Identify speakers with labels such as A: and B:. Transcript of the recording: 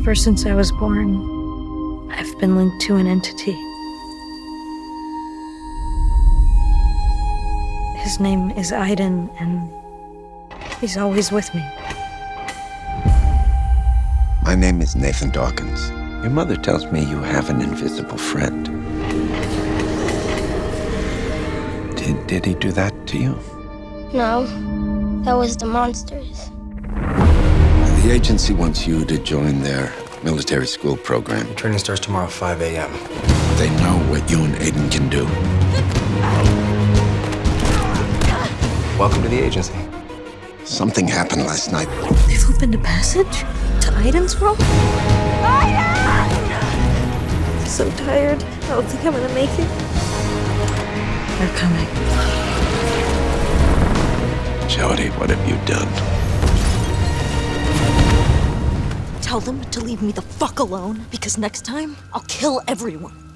A: Ever since I was born, I've been linked to an entity. His name is Aiden, and he's always with me.
B: My name is Nathan Dawkins. Your mother tells me you have an invisible friend. Did, did he do that to you?
C: No, that was the monsters.
B: The agency wants you to join their military school program.
D: The Training starts tomorrow, 5 a.m.
B: They know what you and Aiden can do.
D: Welcome to the agency.
B: Something happened last night.
A: They've opened a passage to Aiden's world? Aiden! I'm so tired. I don't think I'm gonna make it. They're coming.
B: Jodie, what have you done?
E: Tell them to leave me the fuck alone, because next time I'll kill everyone.